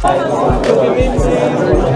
Bewegt sich.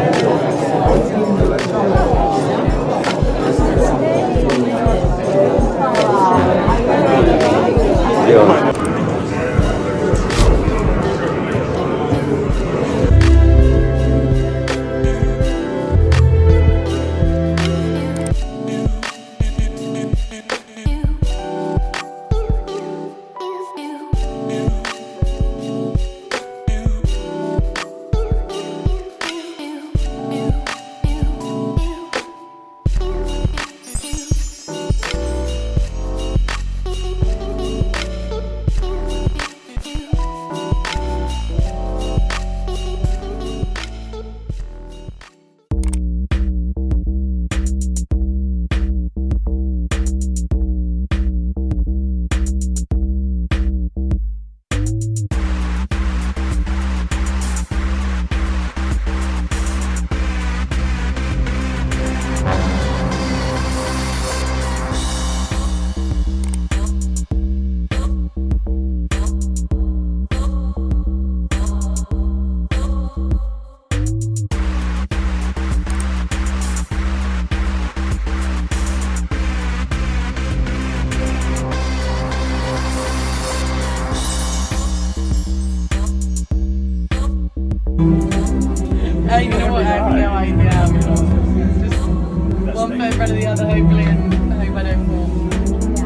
You know what? I have no idea. Just one foot in front of the other, hopefully, and hope I don't fall.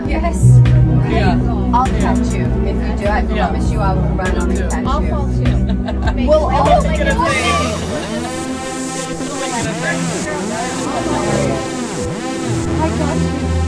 Yes. Yeah. I'll catch you if you do. I Yeah. promise you I will run on and catch I'll you. fall too. We'll all make it it gonna work.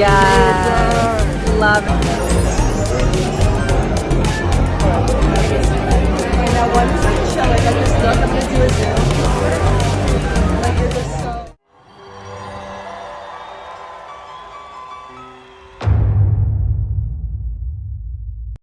Yeah. Love it. I want I'm gonna do it